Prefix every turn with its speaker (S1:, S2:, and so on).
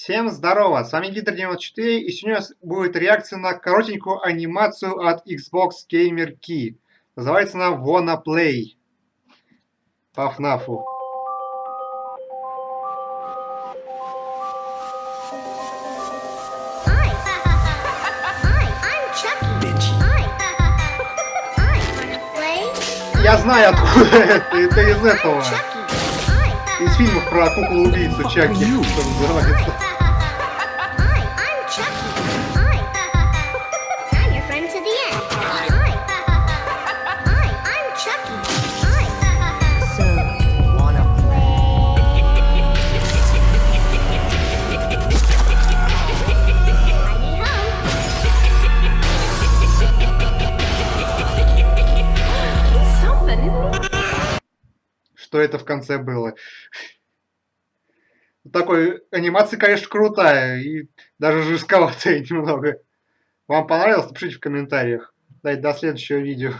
S1: Всем здорово, с вами Гидр 94 и сегодня у нас будет реакция на коротенькую анимацию от Xbox Gamer Key. Называется она Wanna Play. По
S2: play?
S1: Я знаю откуда это, это из этого. Из фильмов про куклу-убийцу Чаки, что называется. Что это в конце было. Такой анимация, конечно, крутая и даже жестковатая немного. Вам понравилось? Напишите в комментариях. Дайте до следующего видео.